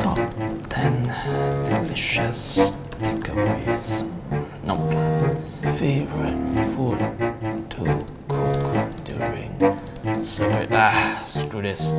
Top 10 delicious takeaways. No. Favorite food to cook during summer. Ah, screw this.